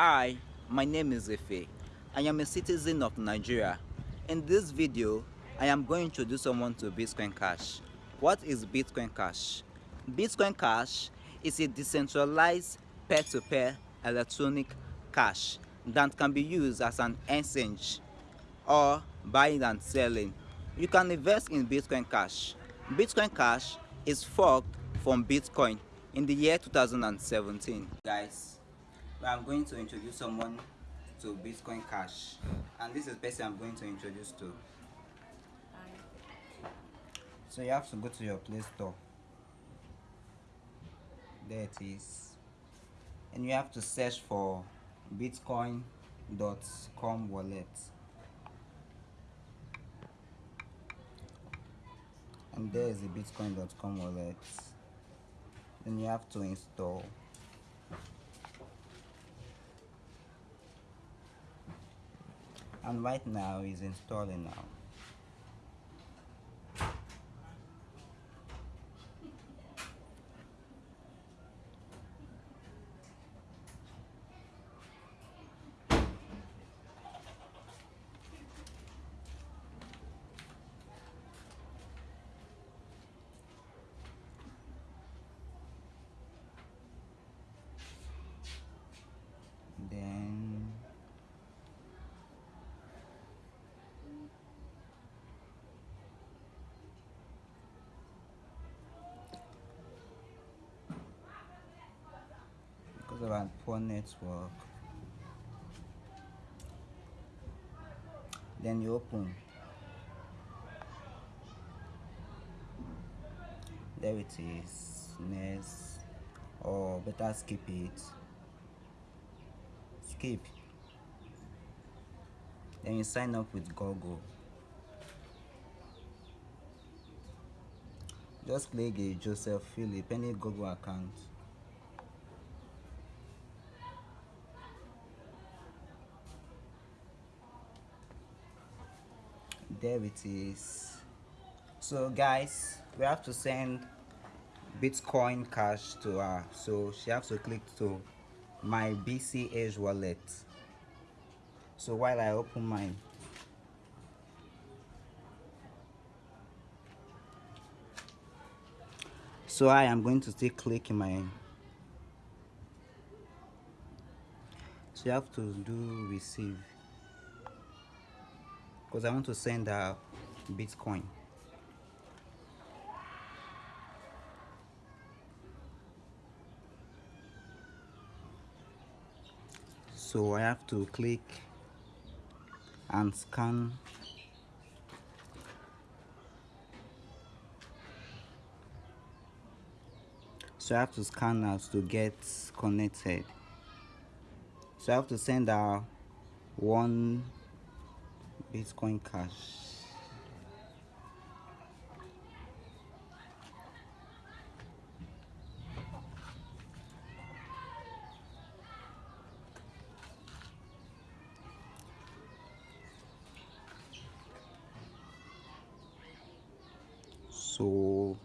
Hi, my name is Ife. I am a citizen of Nigeria. In this video, I am going to introduce someone to Bitcoin Cash. What is Bitcoin Cash? Bitcoin Cash is a decentralized peer-to-peer -peer electronic cash that can be used as an exchange or buying and selling. You can invest in Bitcoin Cash. Bitcoin Cash is forked from Bitcoin in the year 2017. Guys, I'm going to introduce someone to Bitcoin Cash and this is the person I'm going to introduce to. Hi. So you have to go to your Play Store. There it is. And you have to search for bitcoin.com wallet. And there is the bitcoin.com wallet. Then you have to install and right now is installing now of poor network. Then you open. There it is. Next or oh, better skip it. Skip. Then you sign up with Google. Just click a Joseph Philip any Google account there it is so guys we have to send bitcoin cash to her. So she has to click to my bch wallet. So while i open mine. So i am going to still click in my. So you have to do receive because I want to send a Bitcoin. So I have to click and scan so I have to scan now to get connected so I have to send out one Bitcoin Cash. So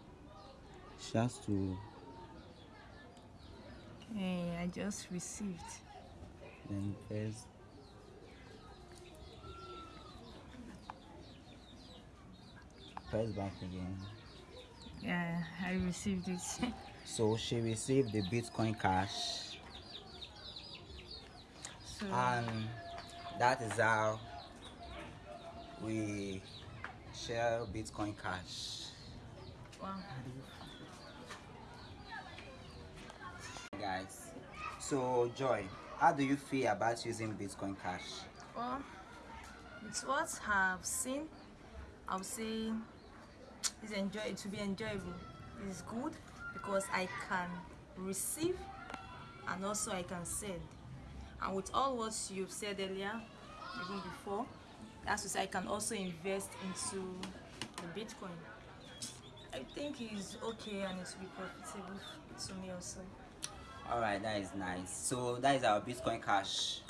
she has to. Hey, I just received. Then first back again. Yeah i received it. So she received the bitcoin cash. So, and that is how we share bitcoin cash. Wow. Guys so joy how do you feel about using bitcoin cash? Well it's what i've seen i'll say it's enjoy it to be enjoyable. It's good because i can receive and also i can send. And with all what you've said earlier even before that's to say i can also invest into the bitcoin. I think it's okay and it will be profitable to me also. All right that is nice. So that is our bitcoin cash